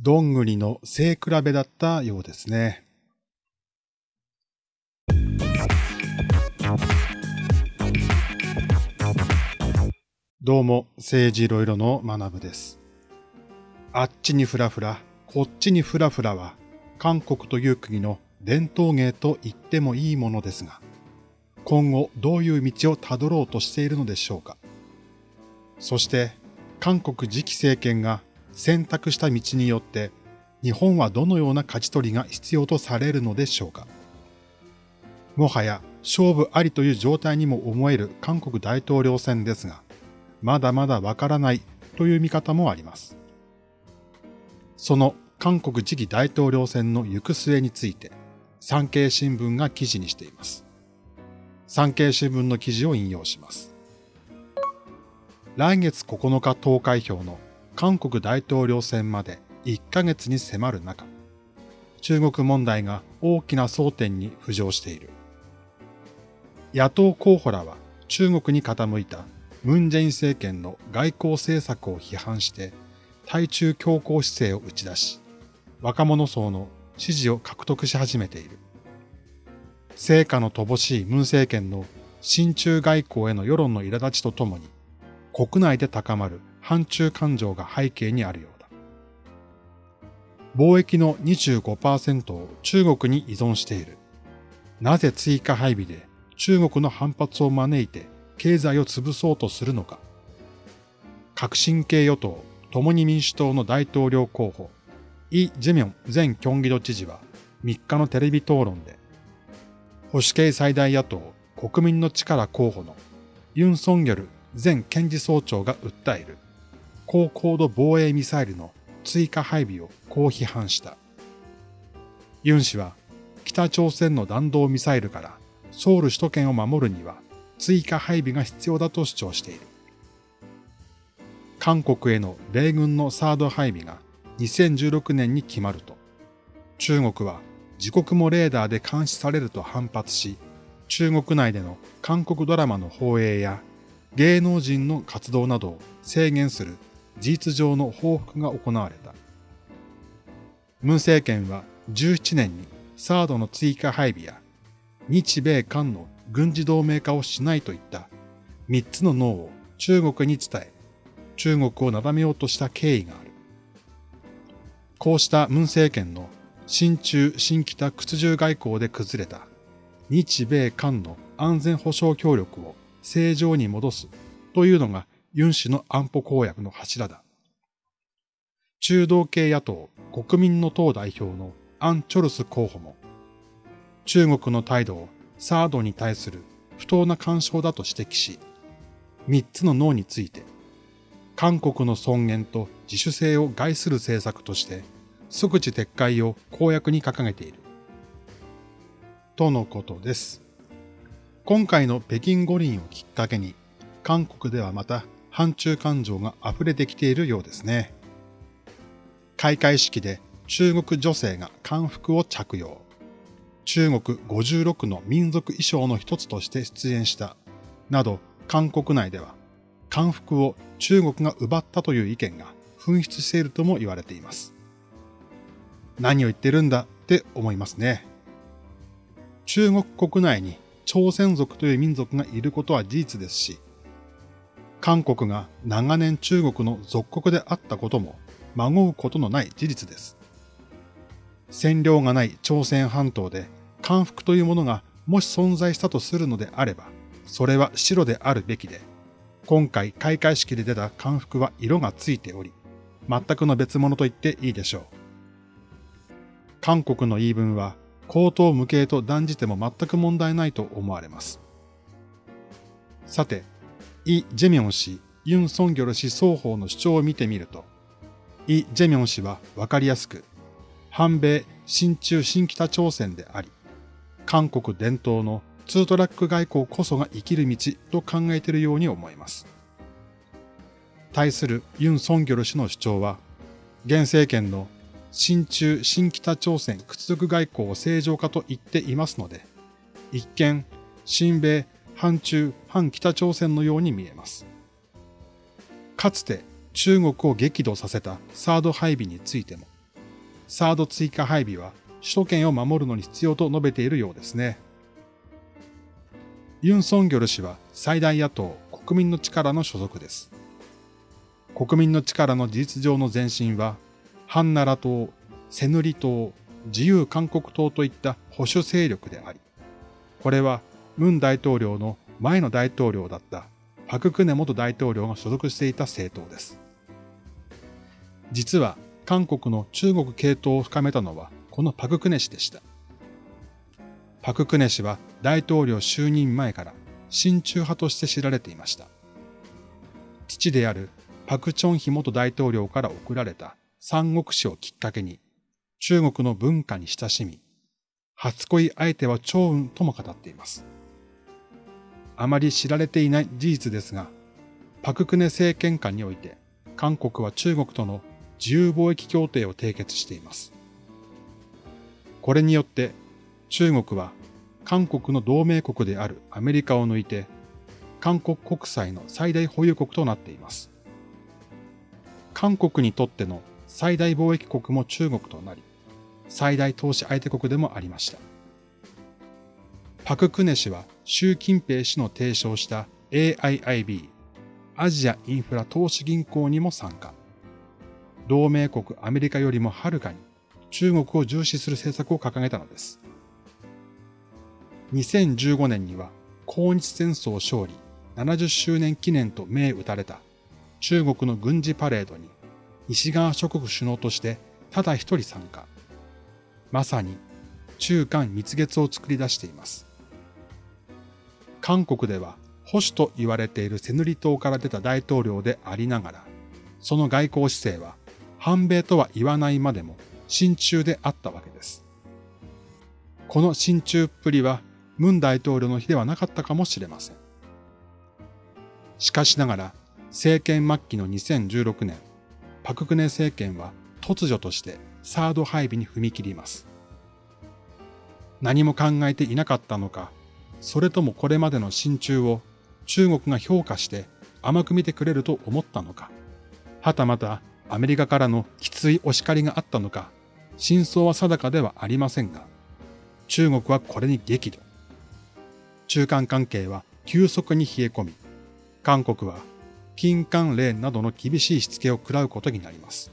どんぐりの背比べだったようですね。どうも、政治いろいろの学部です。あっちにふらふら、こっちにふらふらは、韓国という国の伝統芸と言ってもいいものですが、今後どういう道をたどろうとしているのでしょうか。そして、韓国次期政権が選択した道によって、日本はどのような勝ち取りが必要とされるのでしょうか。もはや勝負ありという状態にも思える韓国大統領選ですが、まだまだわからないという見方もあります。その韓国次期大統領選の行く末について、産経新聞が記事にしています。産経新聞の記事を引用します。来月9日投開票の韓国大統領選まで1ヶ月に迫る中、中国問題が大きな争点に浮上している。野党候補らは中国に傾いたムン・ジェイン政権の外交政策を批判して対中強硬姿勢を打ち出し、若者層の支持を獲得し始めている。成果の乏しいムン政権の親中外交への世論の苛立ちとともに、国内で高まる反中感情が背景にあるようだ。貿易の25%を中国に依存している。なぜ追加配備で中国の反発を招いて経済を潰そうとするのか。革新系与党、共に民主党の大統領候補、イ・ジェミョン前京畿道知事は3日のテレビ討論で、保守系最大野党国民の力候補のユン・ソンギョル前検事総長が訴える高高度防衛ミサイルの追加配備をこう批判した。ユン氏は北朝鮮の弾道ミサイルからソウル首都圏を守るには追加配備が必要だと主張している。韓国への米軍のサード配備が2016年に決まると、中国は自国もレーダーで監視されると反発し、中国内での韓国ドラマの放映や芸能人の活動などを制限する事実上の報復が行われた。ムン政権は17年にサードの追加配備や日米韓の軍事同盟化をしないといった3つのノーを中国に伝え、中国をなだめようとした経緯がある。こうしたムン政権の新中新北屈辱外交で崩れた日米韓の安全保障協力を正常に戻すというのがユン氏の安保公約の柱だ。中道系野党国民の党代表のアン・チョルス候補も中国の態度をサードに対する不当な干渉だと指摘し、三つの脳について韓国の尊厳と自主性を害する政策として即時撤回を公約に掲げている。とのことです。今回の北京五輪をきっかけに、韓国ではまた反中感情が溢れてきているようですね。開会式で中国女性が漢服を着用。中国56の民族衣装の一つとして出演した。など、韓国内では漢服を中国が奪ったという意見が噴出しているとも言われています。何を言ってるんだって思いますね。中国国内に朝鮮族という民族がいることは事実ですし、韓国が長年中国の属国であったことも孫うことのない事実です。占領がない朝鮮半島で漢服というものがもし存在したとするのであれば、それは白であるべきで、今回開会式で出た漢服は色がついており、全くの別物と言っていいでしょう。韓国の言い分は、口頭無形と断じても全く問題ないと思われます。さて、イ・ジェミョン氏、ユン・ソンギョル氏双方の主張を見てみると、イ・ジェミョン氏はわかりやすく、反米、親中、新北朝鮮であり、韓国伝統のツートラック外交こそが生きる道と考えているように思います。対するユン・ソンギョル氏の主張は、現政権の親中、新北朝鮮屈辱外交を正常化と言っていますので、一見、親米、反中、反北朝鮮のように見えます。かつて中国を激怒させたサード配備についても、サード追加配備は首都圏を守るのに必要と述べているようですね。ユン・ソンギョル氏は最大野党国民の力の所属です。国民の力の事実上の前身は、ハンナラ党、セヌリ党、自由韓国党といった保守勢力であり、これはムン大統領の前の大統領だったパククネ元大統領が所属していた政党です。実は韓国の中国系統を深めたのはこのパククネ氏でした。パククネ氏は大統領就任前から親中派として知られていました。父であるパクチョンヒ元大統領から贈られた三国志をきっかけに中国の文化に親しみ、初恋相手は長雲とも語っています。あまり知られていない事実ですが、パククネ政権下において韓国は中国との自由貿易協定を締結しています。これによって中国は韓国の同盟国であるアメリカを抜いて韓国国債の最大保有国となっています。韓国にとっての最大貿易国も中国となり、最大投資相手国でもありました。パククネ氏は習近平氏の提唱した AIIB、アジアインフラ投資銀行にも参加。同盟国アメリカよりもはるかに中国を重視する政策を掲げたのです。2015年には抗日戦争勝利70周年記念と銘打たれた中国の軍事パレードに西側諸国首脳としてただ一人参加。まさに中韓蜜月を作り出しています。韓国では保守と言われているセヌリ島から出た大統領でありながら、その外交姿勢は反米とは言わないまでも親中であったわけです。この親中っぷりはムン大統領の日ではなかったかもしれません。しかしながら、政権末期の2016年、パククネ政権は突如としてサード配備に踏み切ります。何も考えていなかったのか、それともこれまでの親中を中国が評価して甘く見てくれると思ったのか、はたまたアメリカからのきついお叱りがあったのか、真相は定かではありませんが、中国はこれに激怒。中間関係は急速に冷え込み、韓国は金関連などの厳しいしつけを食らうことになります。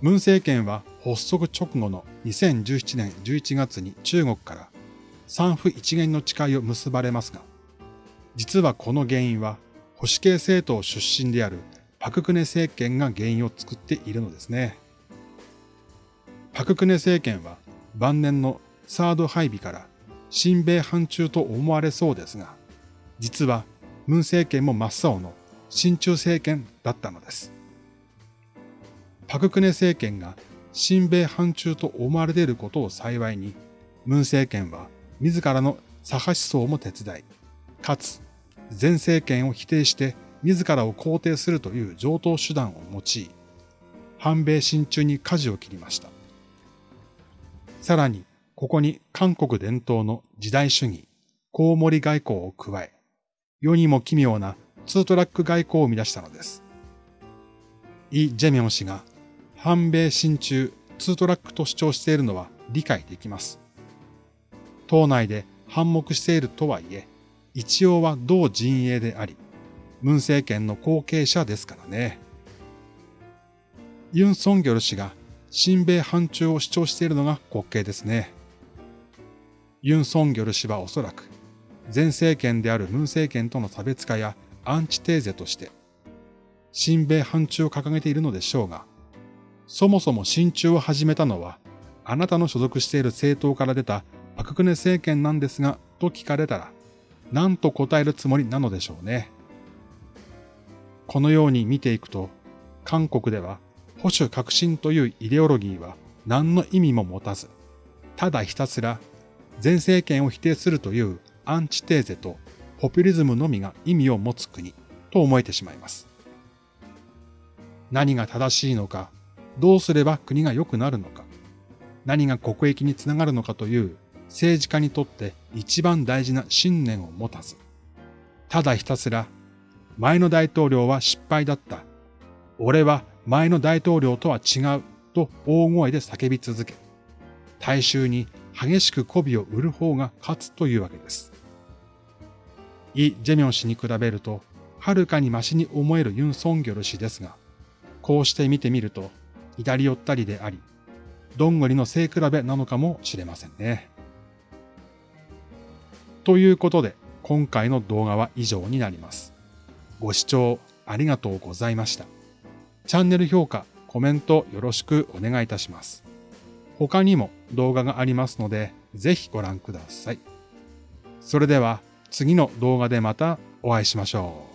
ムン政権は発足直後の2017年11月に中国から三府一元の誓いを結ばれますが、実はこの原因は保守系政党出身であるパククネ政権が原因を作っているのですね。パククネ政権は晩年のサード配備から親米反中と思われそうですが、実はムン政権も真っ青の親中政権だったのです。パククネ政権が親米反中と思われていることを幸いに、ムン政権は自らの左派思想も手伝い、かつ前政権を否定して自らを肯定するという上等手段を用い、反米親中に舵を切りました。さらに、ここに韓国伝統の時代主義、コウモリ外交を加え、世にも奇妙なツートラック外交を生み出したのです。イ・ジェミョン氏が反米親中ツートラックと主張しているのは理解できます。党内で反目しているとはいえ、一応は同陣営であり、ムン政権の後継者ですからね。ユン・ソンギョル氏が親米反中を主張しているのが滑稽ですね。ユン・ソンギョル氏はおそらく、前政権であるムン政権との差別化やアンチテーゼとして、親米反中を掲げているのでしょうが、そもそも親中を始めたのは、あなたの所属している政党から出たパククネ政権なんですが、と聞かれたら、何と答えるつもりなのでしょうね。このように見ていくと、韓国では保守革新というイデオロギーは何の意味も持たず、ただひたすら前政権を否定するというアンチテーゼとポピュリズムのみが意味を持つ国と思えてしまいます。何が正しいのか、どうすれば国が良くなるのか、何が国益につながるのかという政治家にとって一番大事な信念を持たず、ただひたすら前の大統領は失敗だった。俺は前の大統領とは違うと大声で叫び続け、大衆に激しく媚びを売る方が勝つというわけです。イ・ジェミョン氏に比べると、はるかにマシに思えるユン・ソンギョル氏ですが、こうして見てみると、左寄ったりであり、どんぐりの背比べなのかもしれませんね。ということで、今回の動画は以上になります。ご視聴ありがとうございました。チャンネル評価、コメントよろしくお願いいたします。他にも動画がありますので、ぜひご覧ください。それでは次の動画でまたお会いしましょう。